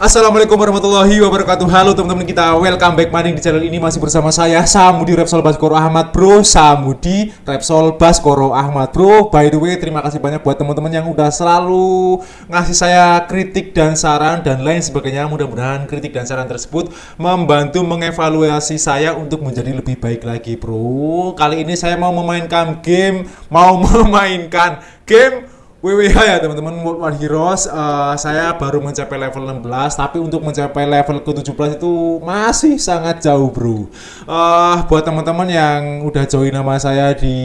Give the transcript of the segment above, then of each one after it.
Assalamualaikum warahmatullahi wabarakatuh. Halo teman-teman kita Welcome back maning di channel ini. Masih bersama saya Samudi Repsol Baskoro Ahmad Bro. Samudi Repsol Baskoro Ahmad Bro. By the way terima kasih banyak buat teman-teman yang udah selalu Ngasih saya kritik dan saran Dan lain sebagainya. Mudah-mudahan kritik dan saran tersebut Membantu mengevaluasi saya Untuk menjadi lebih baik lagi bro. Kali ini saya mau memainkan game Mau memainkan game WWH ya teman-teman. World Heroes uh, saya baru mencapai level 16 tapi untuk mencapai level ke-17 itu masih sangat jauh bro. Uh, buat teman-teman yang udah join nama saya di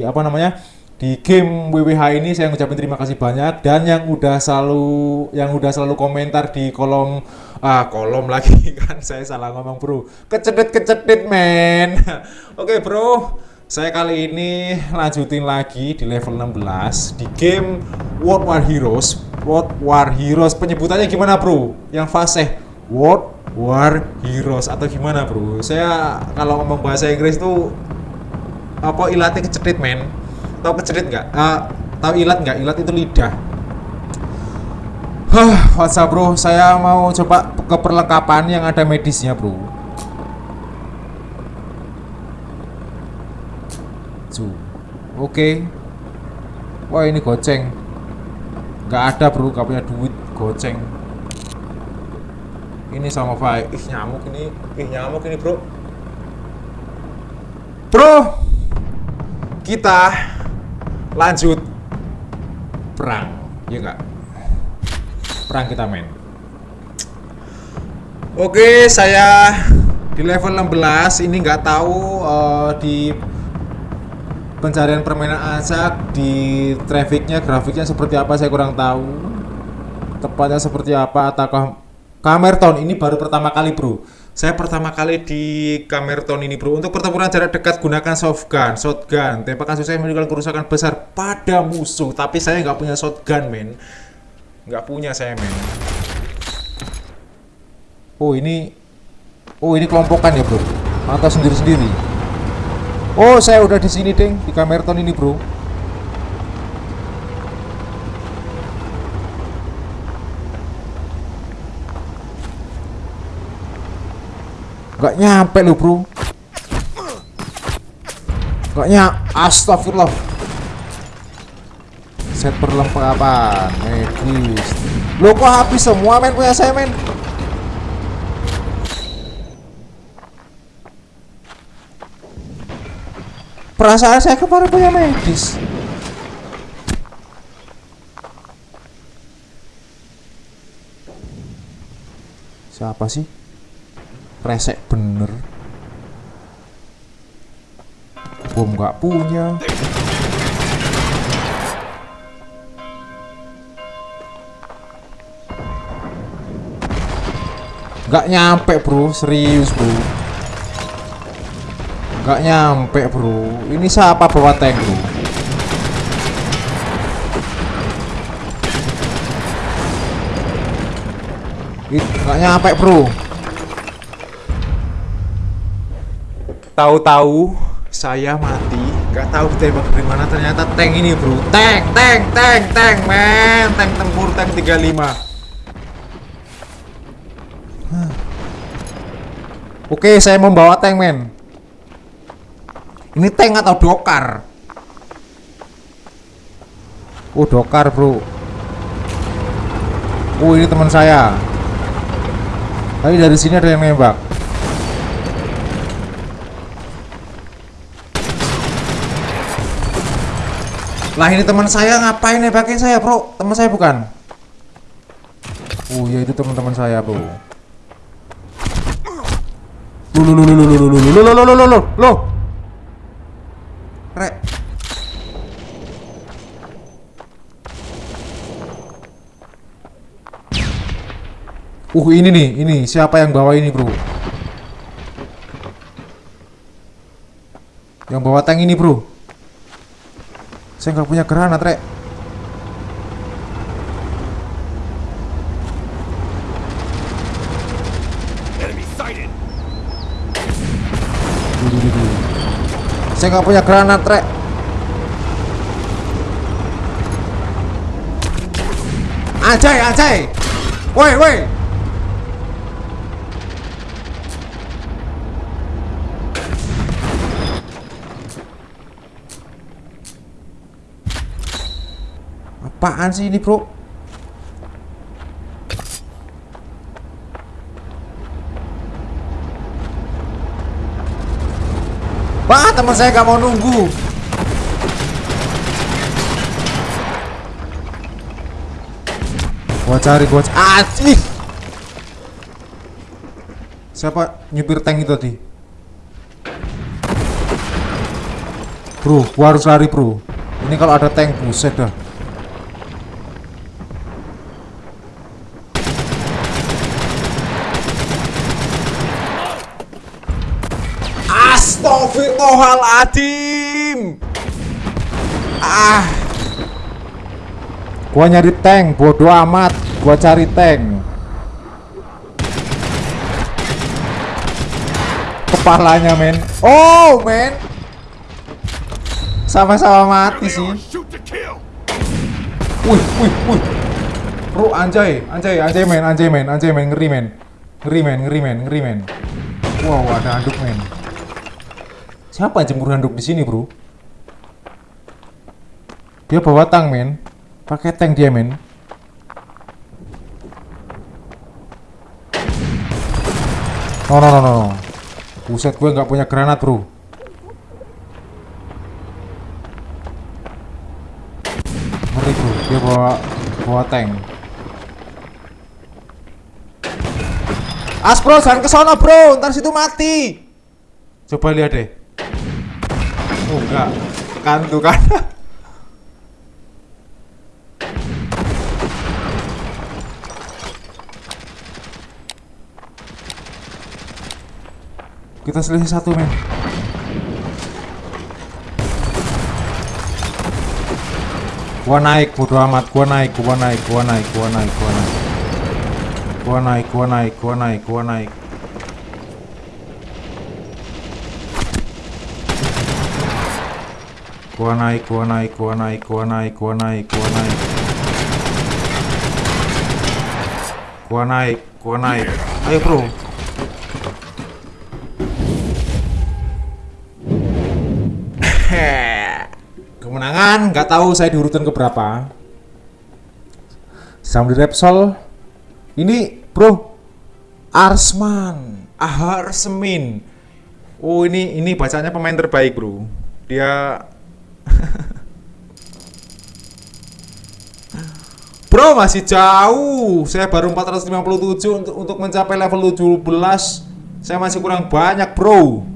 apa namanya di game WWH ini saya ngucapin terima kasih banyak. Dan yang udah selalu yang udah selalu komentar di kolom ah kolom lagi kan saya salah ngomong bro. Kecedet kecedet men. Oke okay, bro saya kali ini lanjutin lagi di level 16 di game World War Heroes World War Heroes penyebutannya gimana bro? yang fase World War Heroes atau gimana bro? saya kalau ngomong bahasa Inggris tuh apa ilatnya kecerit men tau kecerit nggak? Uh, tahu ilat nggak? ilat itu lidah Hah, WhatsApp bro, saya mau coba ke perlengkapan yang ada medisnya bro maju oke. Okay. wah ini goceng. Nggak ada bro. Gak punya duit. Goceng. Ini sama Fai ih nyamuk ini. Ih nyamuk ini bro. Bro! Kita lanjut perang. Ya enggak perang kita main. Oke saya di level 16 ini nggak tahu uh, di pencarian permainan acak di trafficnya grafiknya seperti apa saya kurang tahu. Tepatnya seperti apa ataukah Kamerton ini baru pertama kali bro? Saya pertama kali di Kamerton ini bro. Untuk pertempuran jarak dekat gunakan softgun shotgun. Tembakan saya menimbulkan kerusakan besar pada musuh tapi saya nggak punya shotgun men. Nggak punya saya men. Oh ini oh ini kelompokan ya bro? Atau sendiri-sendiri Oh, saya udah di sini, Ding, di Kamerton ini, Bro. Gak nyampe lo, Bro. Gak nyampe. Astagfirullah. Set perlengkapan medis. Lo kok habis semua, men punya saya, men? Perasaan saya kemarin punya medis. Siapa sih? Resek bener. Bom nggak punya. Nggak nyampe bro, serius bro. Gak nyampe bro. Ini siapa bawa tank bro? Gak nyampe bro. Tahu-tahu saya mati. Gak tahu ditembak dari mana. Ternyata tank ini bro. Tank, tank, tank, tank men Tank tempur, tank 35 Oke, saya membawa tank men ini tank atau dokar? Oh, dokar, Bro. Oh, ini teman saya. Tapi dari sini ada yang nembak. Lah ini teman saya ngapain nembakin saya, Bro? Teman saya bukan? Oh, ya itu teman-teman saya, Bro. Lo lo lo lo lo lo lo lo lo lo lo lo Rek. Uh, ini nih, ini siapa yang bawa ini, Bro? Yang bawa tank ini, Bro. Saya nggak punya granat, Rek. Saya nggak punya granat, Rek. Ajay, ajay. Woi, woi. Apaan sih ini, Bro? Wah, teman saya gak mau nunggu. Gua cari, gua cari. Asik. Siapa nyupir tank itu tadi? Bro, gua harus lari, bro. Ini kalau ada tank, buset dah. Astagfirullahaladzim Ah. Gua nyari tank, bodoh amat. Gua cari tank. Kepalanya men. Oh men. Sama-sama mati sih. Wih, wih, wih. Bro, anjay, anjay, anjay men, anjay men, anjay men, ngeri men. Ngeri men, ngeri men, ngeri men. Wow, ada handuk men Siapa yang jemur handuk di sini, bro? Dia bawa tang, men. Pakai tank dia, men. No, no, no, no. Buset, gue nggak punya granat, bro. Ngeri, bro. Dia bawa bawa tank. Aspro, jangan ke sana, bro. Ntar situ mati. Coba lihat deh. Oh enggak, kan tuh kan. Kita selisih satu men. Gua naik, bodo amat. Gua naik, gua naik, gua naik, gua naik, gua naik. Gua naik, gua naik, gua naik, gua naik. Gua naik, gua naik, gua naik, gua naik, gua naik, gua naik. Gua naik, gua naik. Ayo, Bro. Kemenangan, nggak tahu saya di keberapa. Sambil Repsol. Ini, Bro. Arsman, Aharsmin. Oh, ini ini bacanya pemain terbaik, Bro. Dia Bro masih jauh. Saya baru 457 untuk, untuk mencapai level 17 Saya masih kurang banyak bro